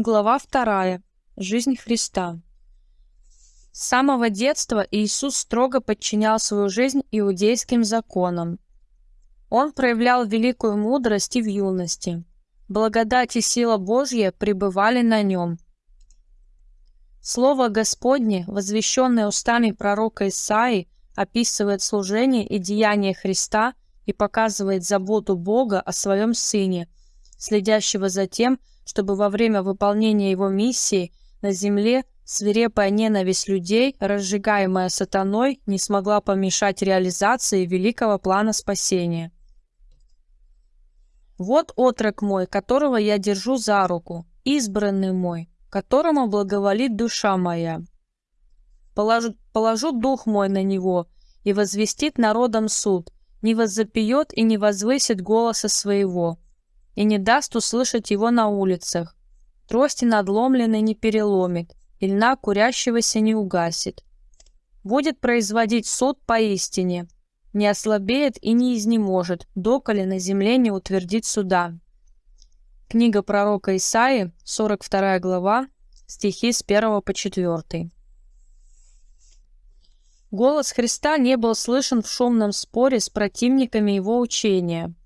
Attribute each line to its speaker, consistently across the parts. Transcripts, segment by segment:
Speaker 1: Глава 2. Жизнь Христа. С самого детства Иисус строго подчинял свою жизнь иудейским законам. Он проявлял великую мудрость и в юности. Благодать и сила Божья пребывали на нем. Слово Господне, возвещенное устами пророка Исаии, описывает служение и деяние Христа и показывает заботу Бога о своем Сыне, следящего за тем, чтобы во время выполнения его миссии на земле свирепая ненависть людей, разжигаемая сатаной, не смогла помешать реализации великого плана спасения. «Вот отрок мой, которого я держу за руку, избранный мой, которому благоволит душа моя. Положу, положу дух мой на него, и возвестит народом суд, не воззапьет и не возвысит голоса своего, и не даст услышать его на улицах. Трости надломленной не переломит, и льна курящегося не угасит. Будет производить суд поистине, не ослабеет и не изнеможет, доколе на земле не утвердит суда. Книга пророка Исаии, 42 глава, стихи с 1 по 4. Голос Христа не был слышен в шумном споре с противниками его учения –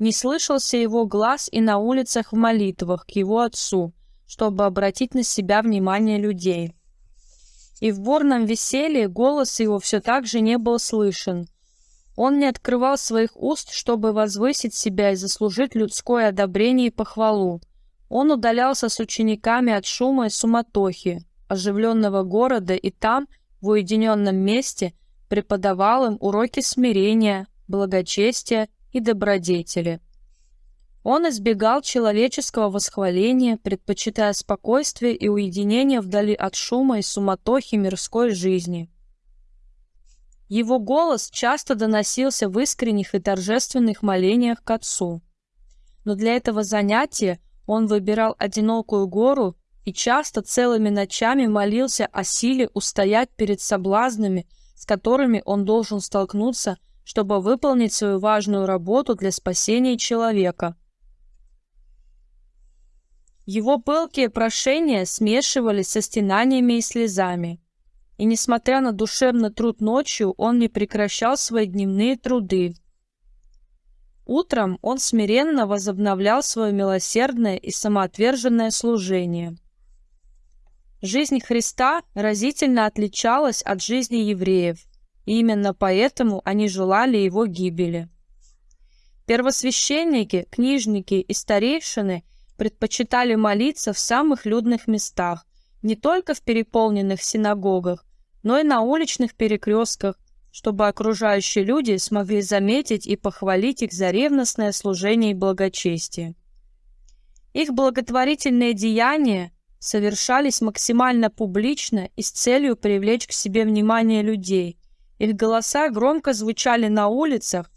Speaker 1: не слышался его глаз и на улицах в молитвах к его отцу, чтобы обратить на себя внимание людей. И в бурном веселье голос его все так же не был слышен. Он не открывал своих уст, чтобы возвысить себя и заслужить людское одобрение и похвалу. Он удалялся с учениками от шума и суматохи, оживленного города, и там, в уединенном месте, преподавал им уроки смирения, благочестия и добродетели. Он избегал человеческого восхваления, предпочитая спокойствие и уединение вдали от шума и суматохи мирской жизни. Его голос часто доносился в искренних и торжественных молениях к Отцу. Но для этого занятия он выбирал одинокую гору и часто целыми ночами молился о силе устоять перед соблазнами, с которыми он должен столкнуться – чтобы выполнить свою важную работу для спасения человека. Его пылкие прошения смешивались со стенаниями и слезами. И несмотря на душевный труд ночью, он не прекращал свои дневные труды. Утром он смиренно возобновлял свое милосердное и самоотверженное служение. Жизнь Христа разительно отличалась от жизни евреев – именно поэтому они желали его гибели. Первосвященники, книжники и старейшины предпочитали молиться в самых людных местах, не только в переполненных синагогах, но и на уличных перекрестках, чтобы окружающие люди смогли заметить и похвалить их за ревностное служение и благочестие. Их благотворительные деяния совершались максимально публично и с целью привлечь к себе внимание людей, их голоса громко звучали на улицах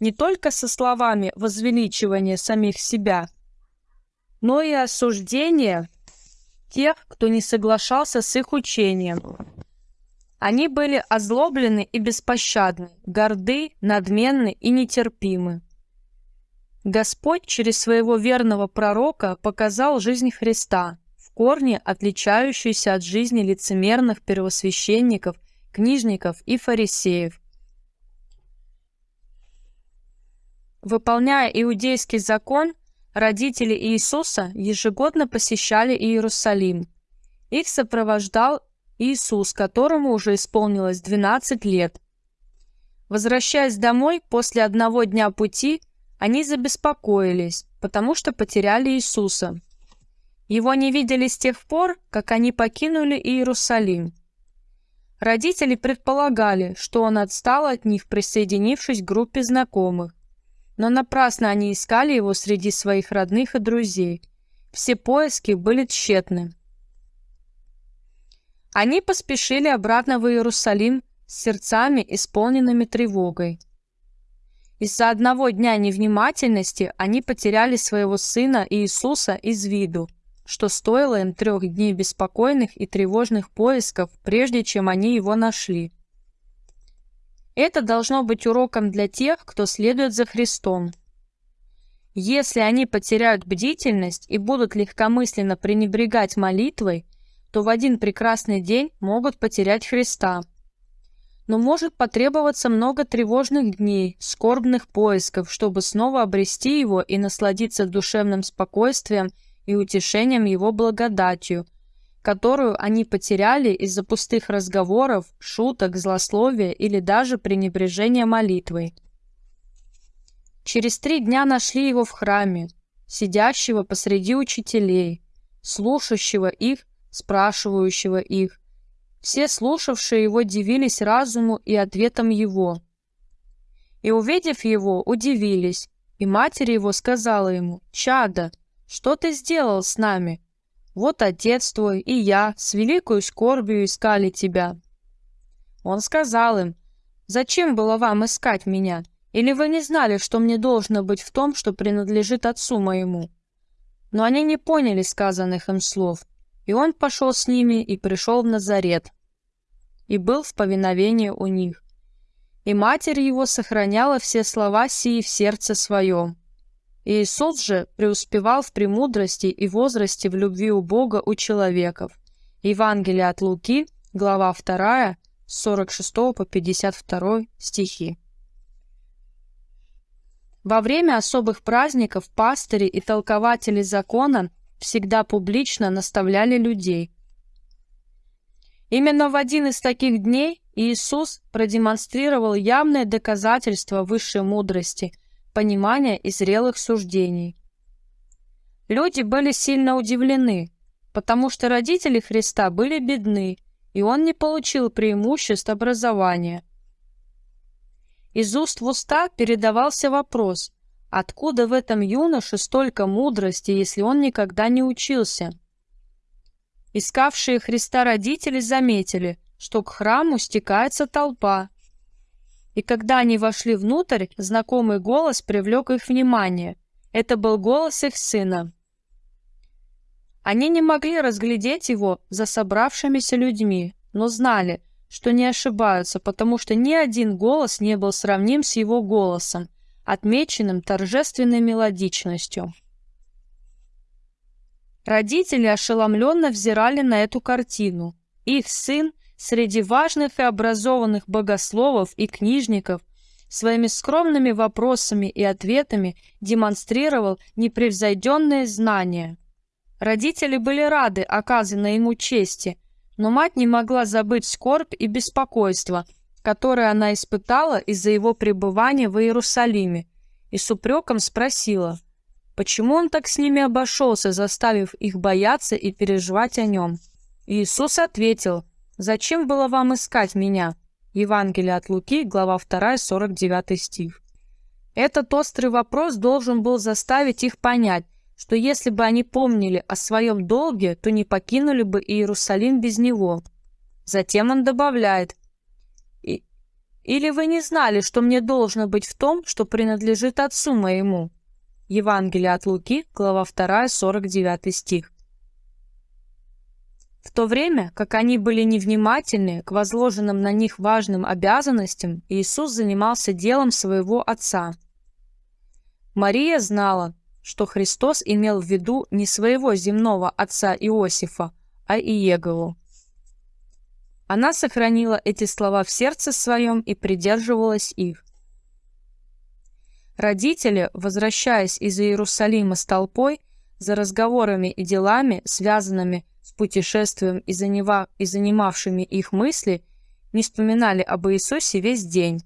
Speaker 1: не только со словами возвеличивания самих себя, но и осуждения тех, кто не соглашался с их учением. Они были озлоблены и беспощадны, горды, надменны и нетерпимы. Господь через своего верного пророка показал жизнь Христа, в корне отличающуюся от жизни лицемерных первосвященников – книжников и фарисеев. Выполняя иудейский закон, родители Иисуса ежегодно посещали Иерусалим. Их сопровождал Иисус, которому уже исполнилось 12 лет. Возвращаясь домой после одного дня пути, они забеспокоились, потому что потеряли Иисуса. Его не видели с тех пор, как они покинули Иерусалим. Родители предполагали, что он отстал от них, присоединившись к группе знакомых. Но напрасно они искали его среди своих родных и друзей. Все поиски были тщетны. Они поспешили обратно в Иерусалим с сердцами, исполненными тревогой. Из-за одного дня невнимательности они потеряли своего сына Иисуса из виду – что стоило им трех дней беспокойных и тревожных поисков, прежде чем они его нашли. Это должно быть уроком для тех, кто следует за Христом. Если они потеряют бдительность и будут легкомысленно пренебрегать молитвой, то в один прекрасный день могут потерять Христа. Но может потребоваться много тревожных дней, скорбных поисков, чтобы снова обрести Его и насладиться душевным спокойствием и утешением Его благодатью, которую они потеряли из-за пустых разговоров, шуток, злословия или даже пренебрежения молитвой. Через три дня нашли его в храме, сидящего посреди учителей, слушающего их, спрашивающего их. Все слушавшие его дивились разуму и ответам его. И, увидев его, удивились, и матери его сказала ему, «Чада, что ты сделал с нами? Вот отец твой и я с великою скорбью искали тебя». Он сказал им, «Зачем было вам искать меня? Или вы не знали, что мне должно быть в том, что принадлежит отцу моему?» Но они не поняли сказанных им слов, и он пошел с ними и пришел в Назарет, и был в повиновении у них. И матерь его сохраняла все слова сии в сердце своем. Иисус же преуспевал в премудрости и возрасте в любви у Бога у человеков. Евангелие от Луки, глава 2, с 46 по 52 стихи. Во время особых праздников пастыри и толкователи закона всегда публично наставляли людей. Именно в один из таких дней Иисус продемонстрировал явное доказательство высшей мудрости, понимания и зрелых суждений. Люди были сильно удивлены, потому что родители Христа были бедны, и он не получил преимуществ образования – из уст в уста передавался вопрос, откуда в этом юноше столько мудрости, если он никогда не учился? Искавшие Христа родители заметили, что к храму стекается толпа. И когда они вошли внутрь, знакомый голос привлек их внимание. Это был голос их сына. Они не могли разглядеть его за собравшимися людьми, но знали, что не ошибаются, потому что ни один голос не был сравним с его голосом, отмеченным торжественной мелодичностью. Родители ошеломленно взирали на эту картину. Их сын среди важных и образованных богословов и книжников своими скромными вопросами и ответами демонстрировал непревзойденные знания. Родители были рады оказанной ему чести – но мать не могла забыть скорбь и беспокойство, которое она испытала из-за его пребывания в Иерусалиме, и с упреком спросила, почему он так с ними обошелся, заставив их бояться и переживать о нем. Иисус ответил, «Зачем было вам искать меня?» Евангелие от Луки, глава 2, 49 стих. Этот острый вопрос должен был заставить их понять, что если бы они помнили о своем долге, то не покинули бы Иерусалим без него. Затем он добавляет, «Или вы не знали, что мне должно быть в том, что принадлежит отцу моему?» Евангелие от Луки, глава 2, 49 стих. В то время, как они были невнимательны к возложенным на них важным обязанностям, Иисус занимался делом своего Отца. Мария знала, что Христос имел в виду не своего земного отца Иосифа, а Иегову. Она сохранила эти слова в сердце своем и придерживалась их. Родители, возвращаясь из Иерусалима с толпой, за разговорами и делами, связанными с путешествием и, занива... и занимавшими их мысли, не вспоминали об Иисусе весь день.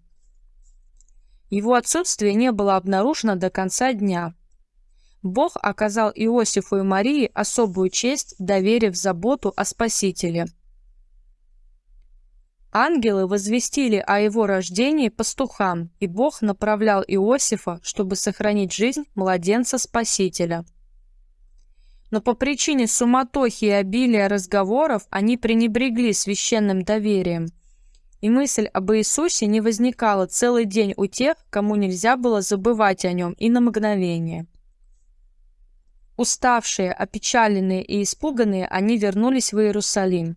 Speaker 1: Его отсутствие не было обнаружено до конца дня – Бог оказал Иосифу и Марии особую честь, доверив заботу о Спасителе. Ангелы возвестили о его рождении пастухам, и Бог направлял Иосифа, чтобы сохранить жизнь младенца Спасителя. Но по причине суматохи и обилия разговоров они пренебрегли священным доверием. И мысль об Иисусе не возникала целый день у тех, кому нельзя было забывать о нем и на мгновение. Уставшие, опечаленные и испуганные, они вернулись в Иерусалим.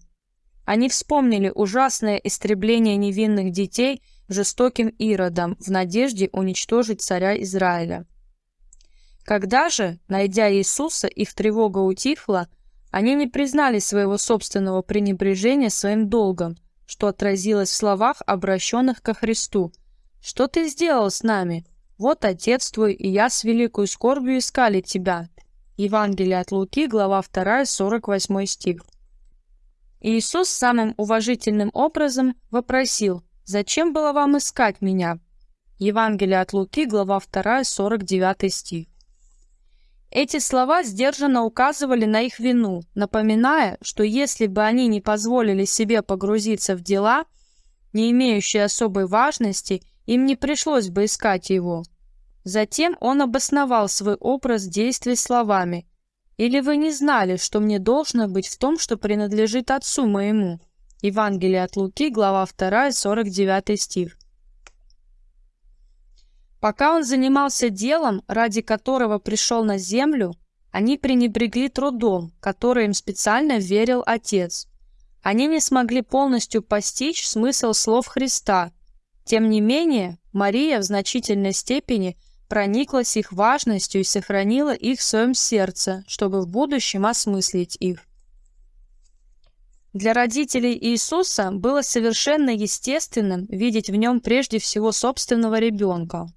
Speaker 1: Они вспомнили ужасное истребление невинных детей жестоким Иродом в надежде уничтожить царя Израиля. Когда же, найдя Иисуса, их тревога утихла, они не признали своего собственного пренебрежения своим долгом, что отразилось в словах, обращенных ко Христу. «Что ты сделал с нами? Вот Отец твой и я с великой скорбью искали тебя». Евангелие от Луки, глава 2, 48 стих. Иисус самым уважительным образом вопросил, «Зачем было вам искать меня?» Евангелие от Луки, глава 2, 49 стих. Эти слова сдержанно указывали на их вину, напоминая, что если бы они не позволили себе погрузиться в дела, не имеющие особой важности, им не пришлось бы искать его. Затем он обосновал свой образ действий словами «Или вы не знали, что мне должно быть в том, что принадлежит Отцу моему?» Евангелие от Луки, глава 2, 49 стих. Пока он занимался делом, ради которого пришел на землю, они пренебрегли трудом, который им специально верил Отец. Они не смогли полностью постичь смысл слов Христа. Тем не менее, Мария в значительной степени прониклась их важностью и сохранила их в своем сердце, чтобы в будущем осмыслить их. Для родителей Иисуса было совершенно естественным видеть в нем прежде всего собственного ребенка.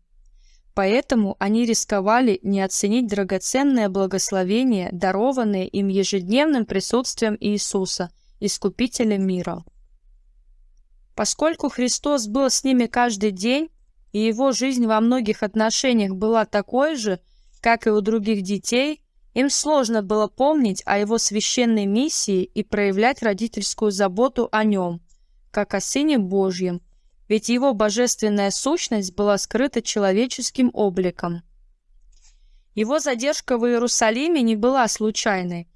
Speaker 1: Поэтому они рисковали не оценить драгоценное благословение, дарованное им ежедневным присутствием Иисуса, Искупителя мира. Поскольку Христос был с ними каждый день, и его жизнь во многих отношениях была такой же, как и у других детей, им сложно было помнить о его священной миссии и проявлять родительскую заботу о нем, как о Сыне Божьем, ведь его божественная сущность была скрыта человеческим обликом. Его задержка в Иерусалиме не была случайной.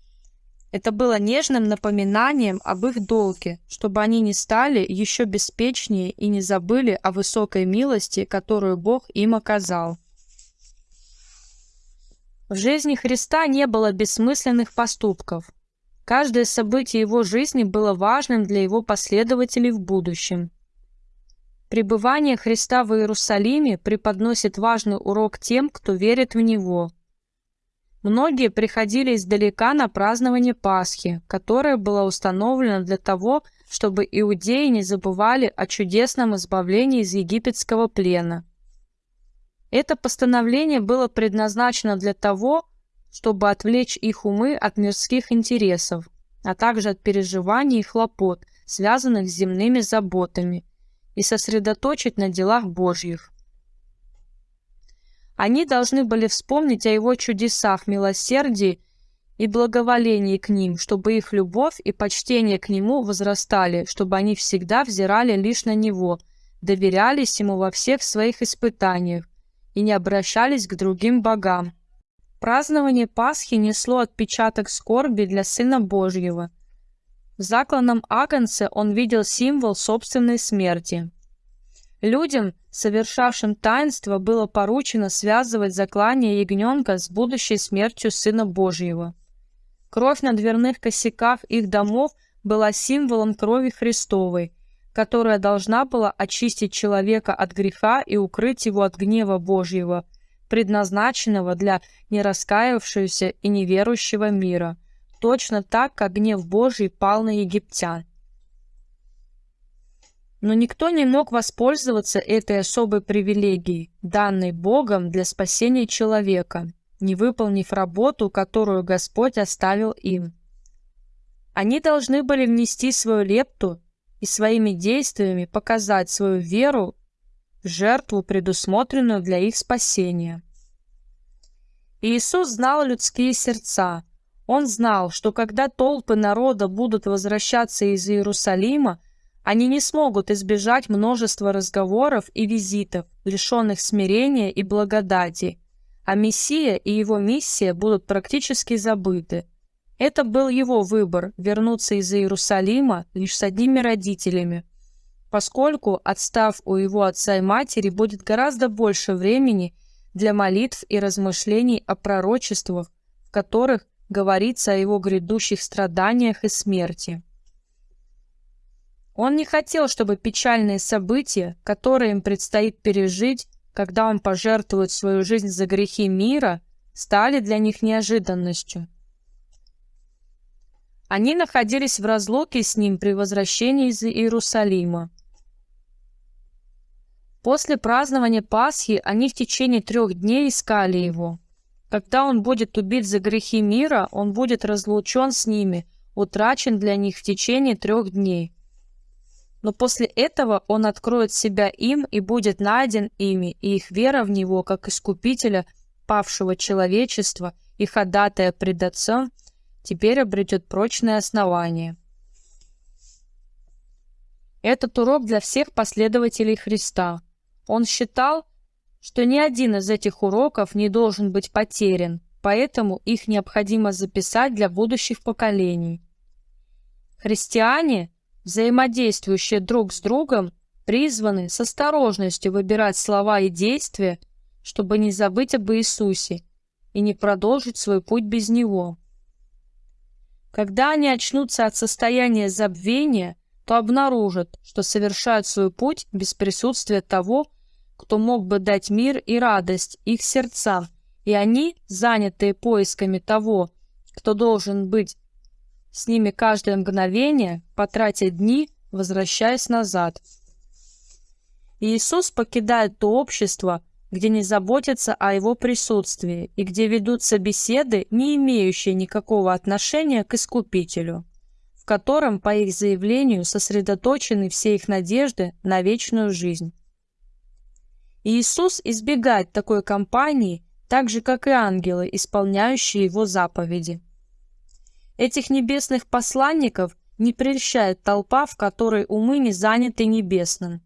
Speaker 1: Это было нежным напоминанием об их долге, чтобы они не стали еще беспечнее и не забыли о высокой милости, которую Бог им оказал. В жизни Христа не было бессмысленных поступков. Каждое событие его жизни было важным для его последователей в будущем. Пребывание Христа в Иерусалиме преподносит важный урок тем, кто верит в Него. Многие приходили издалека на празднование Пасхи, которое было установлено для того, чтобы иудеи не забывали о чудесном избавлении из египетского плена. Это постановление было предназначено для того, чтобы отвлечь их умы от мирских интересов, а также от переживаний и хлопот, связанных с земными заботами – и сосредоточить на делах Божьих. Они должны были вспомнить о Его чудесах, милосердии и благоволении к ним, чтобы их любовь и почтение к Нему возрастали, чтобы они всегда взирали лишь на Него, доверялись Ему во всех своих испытаниях и не обращались к другим богам. Празднование Пасхи несло отпечаток скорби для Сына Божьего – в закланном агнце он видел символ собственной смерти. Людям, совершавшим таинство, было поручено связывать заклание ягненка с будущей смертью Сына Божьего. Кровь на дверных косяках их домов была символом крови Христовой, которая должна была очистить человека от греха и укрыть его от гнева Божьего, предназначенного для нераскаявшегося и неверующего мира – точно так, как гнев Божий пал на египтян. Но никто не мог воспользоваться этой особой привилегией, данной Богом для спасения человека, не выполнив работу, которую Господь оставил им. Они должны были внести свою лепту и своими действиями показать свою веру в жертву, предусмотренную для их спасения. Иисус знал людские сердца, он знал, что когда толпы народа будут возвращаться из Иерусалима, они не смогут избежать множества разговоров и визитов, лишенных смирения и благодати, а Мессия и его миссия будут практически забыты. Это был его выбор – вернуться из Иерусалима лишь с одними родителями, поскольку, отстав у его отца и матери, будет гораздо больше времени для молитв и размышлений о пророчествах, в которых говорится о его грядущих страданиях и смерти. Он не хотел, чтобы печальные события, которые им предстоит пережить, когда он пожертвует свою жизнь за грехи мира, стали для них неожиданностью. Они находились в разлуке с ним при возвращении из Иерусалима. После празднования Пасхи они в течение трех дней искали его. Когда он будет убит за грехи мира, он будет разлучен с ними, утрачен для них в течение трех дней. Но после этого он откроет себя им и будет найден ими, и их вера в него, как искупителя павшего человечества и ходатая пред Отцом, теперь обретет прочное основание. Этот урок для всех последователей Христа. Он считал, что ни один из этих уроков не должен быть потерян, поэтому их необходимо записать для будущих поколений. Христиане, взаимодействующие друг с другом, призваны с осторожностью выбирать слова и действия, чтобы не забыть об Иисусе и не продолжить свой путь без Него. Когда они очнутся от состояния забвения, то обнаружат, что совершают свой путь без присутствия того, кто мог бы дать мир и радость их сердцам, и они, занятые поисками того, кто должен быть с ними каждое мгновение, потратят дни, возвращаясь назад. Иисус покидает то общество, где не заботятся о его присутствии и где ведутся беседы, не имеющие никакого отношения к Искупителю, в котором, по их заявлению, сосредоточены все их надежды на вечную жизнь. Иисус избегает такой компании, так же, как и ангелы, исполняющие его заповеди. Этих небесных посланников не прельщает толпа, в которой умы не заняты небесным.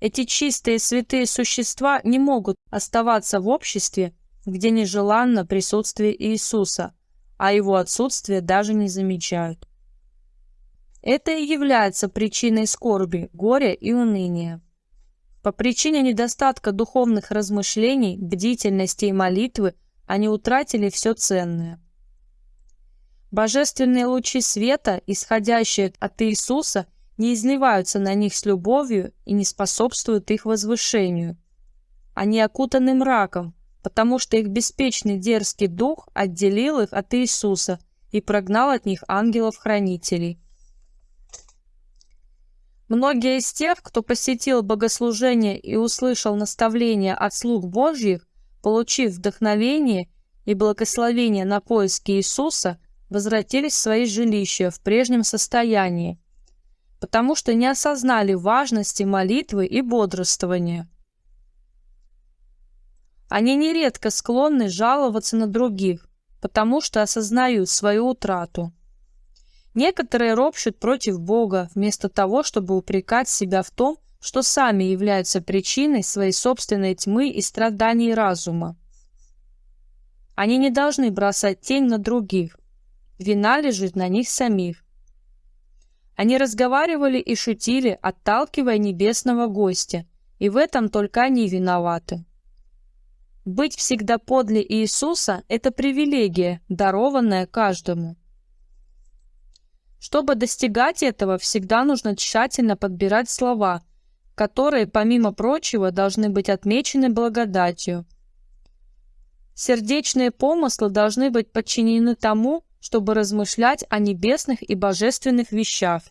Speaker 1: Эти чистые святые существа не могут оставаться в обществе, где нежеланно присутствие Иисуса, а его отсутствие даже не замечают. Это и является причиной скорби, горя и уныния. По причине недостатка духовных размышлений, бдительности и молитвы они утратили все ценное. Божественные лучи света, исходящие от Иисуса, не изливаются на них с любовью и не способствуют их возвышению. Они окутаны мраком, потому что их беспечный дерзкий дух отделил их от Иисуса и прогнал от них ангелов-хранителей. Многие из тех, кто посетил богослужение и услышал наставления от слуг Божьих, получив вдохновение и благословение на поиски Иисуса, возвратились в свои жилища в прежнем состоянии, потому что не осознали важности молитвы и бодрствования. Они нередко склонны жаловаться на других, потому что осознают свою утрату. Некоторые ропщут против Бога, вместо того, чтобы упрекать себя в том, что сами являются причиной своей собственной тьмы и страданий разума. Они не должны бросать тень на других. Вина лежит на них самих. Они разговаривали и шутили, отталкивая небесного гостя, и в этом только они виноваты. Быть всегда подле Иисуса – это привилегия, дарованная каждому. Чтобы достигать этого, всегда нужно тщательно подбирать слова, которые, помимо прочего, должны быть отмечены благодатью. Сердечные помыслы должны быть подчинены тому, чтобы размышлять о небесных и божественных вещах.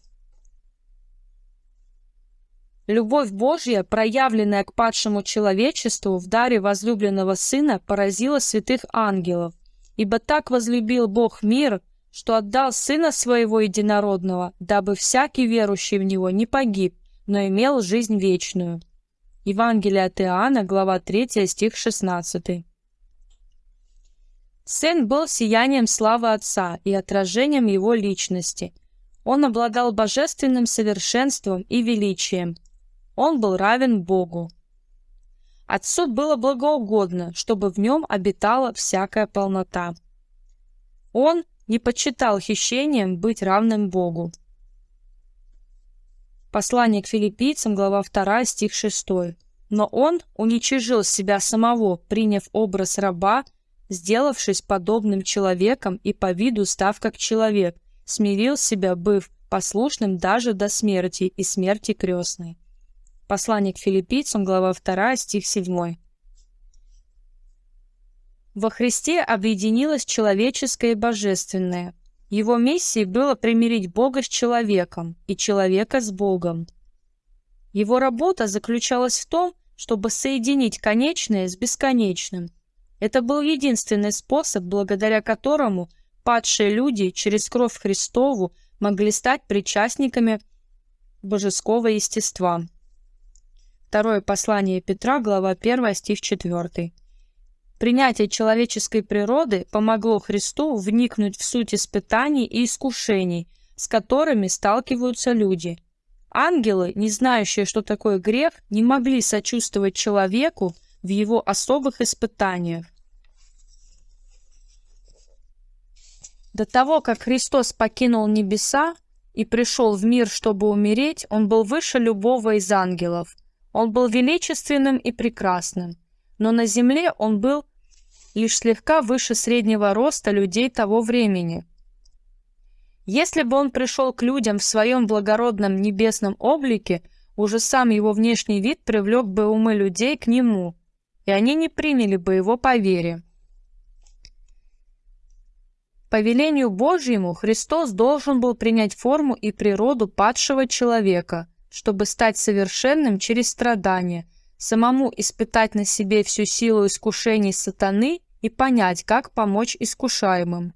Speaker 1: Любовь Божья, проявленная к падшему человечеству в даре возлюбленного Сына, поразила святых ангелов. Ибо так возлюбил Бог мир, что отдал Сына Своего Единородного, дабы всякий верующий в Него не погиб, но имел жизнь вечную». Евангелие от Иоанна, глава 3, стих 16. Сын был сиянием славы Отца и отражением Его личности. Он обладал божественным совершенством и величием. Он был равен Богу. Отцу было благоугодно, чтобы в нем обитала всякая полнота. Он не почитал хищением быть равным Богу. Послание к филиппийцам, глава 2, стих 6. Но он уничижил себя самого, приняв образ раба, сделавшись подобным человеком и по виду став как человек, смирил себя, быв послушным даже до смерти и смерти крестной. Послание к филиппийцам, глава 2, стих 7. Во Христе объединилось человеческое и божественное. Его миссией было примирить Бога с человеком и человека с Богом. Его работа заключалась в том, чтобы соединить конечное с бесконечным. Это был единственный способ, благодаря которому падшие люди через кровь Христову могли стать причастниками божеского естества. Второе послание Петра, глава 1, стих 4. Принятие человеческой природы помогло Христу вникнуть в суть испытаний и искушений, с которыми сталкиваются люди. Ангелы, не знающие, что такое грех, не могли сочувствовать человеку в его особых испытаниях. До того, как Христос покинул небеса и пришел в мир, чтобы умереть, он был выше любого из ангелов. Он был величественным и прекрасным, но на земле он был лишь слегка выше среднего роста людей того времени. Если бы он пришел к людям в своем благородном небесном облике, уже сам его внешний вид привлек бы умы людей к нему, и они не приняли бы его по вере. По велению Божьему Христос должен был принять форму и природу падшего человека, чтобы стать совершенным через страдания, самому испытать на себе всю силу искушений сатаны и понять, как помочь искушаемым.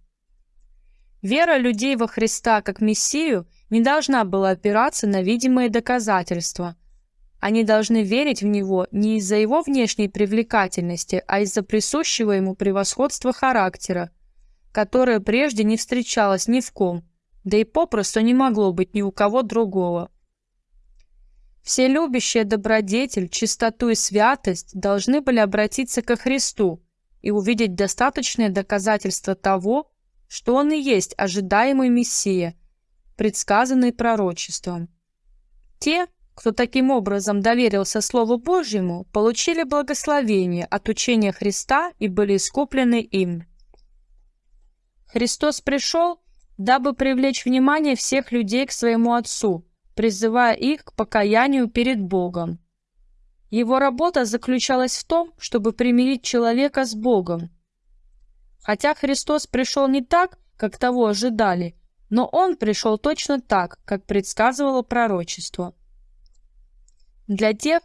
Speaker 1: Вера людей во Христа как Мессию не должна была опираться на видимые доказательства. Они должны верить в Него не из-за Его внешней привлекательности, а из-за присущего Ему превосходства характера, которое прежде не встречалось ни в ком, да и попросту не могло быть ни у кого другого. Все любящие добродетель, чистоту и святость должны были обратиться ко Христу и увидеть достаточное доказательство того, что Он и есть ожидаемый Мессия, предсказанный пророчеством. Те, кто таким образом доверился Слову Божьему, получили благословение от учения Христа и были искуплены им. Христос пришел, дабы привлечь внимание всех людей к своему Отцу, призывая их к покаянию перед Богом. Его работа заключалась в том, чтобы примирить человека с Богом. Хотя Христос пришел не так, как того ожидали, но Он пришел точно так, как предсказывало пророчество. Для тех,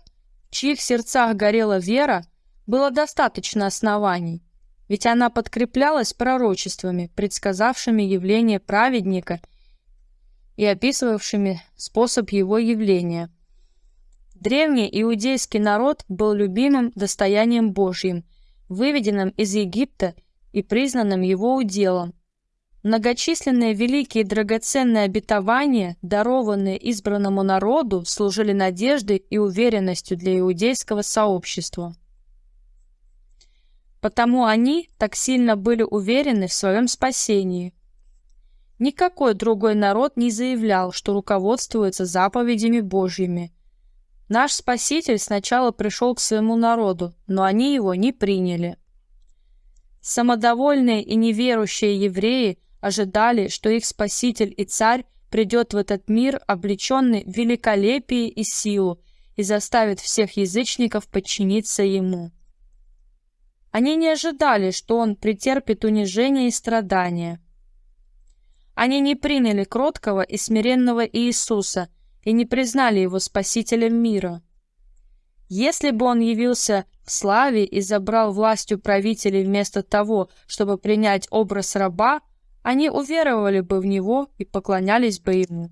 Speaker 1: в чьих сердцах горела вера, было достаточно оснований, ведь она подкреплялась пророчествами, предсказавшими явление праведника и описывавшими способ его явления – Древний иудейский народ был любимым достоянием Божьим, выведенным из Египта и признанным его уделом. Многочисленные великие и драгоценные обетования, дарованные избранному народу, служили надеждой и уверенностью для иудейского сообщества. Потому они так сильно были уверены в своем спасении. Никакой другой народ не заявлял, что руководствуется заповедями Божьими – Наш Спаситель сначала пришел к своему народу, но они его не приняли. Самодовольные и неверующие евреи ожидали, что их Спаситель и Царь придет в этот мир, облеченный в великолепие и силу, и заставит всех язычников подчиниться Ему. Они не ожидали, что Он претерпит унижение и страдания. Они не приняли кроткого и смиренного Иисуса – и не признали его спасителем мира. Если бы он явился в славе и забрал властью правителей вместо того, чтобы принять образ раба, они уверовали бы в него и поклонялись бы ему.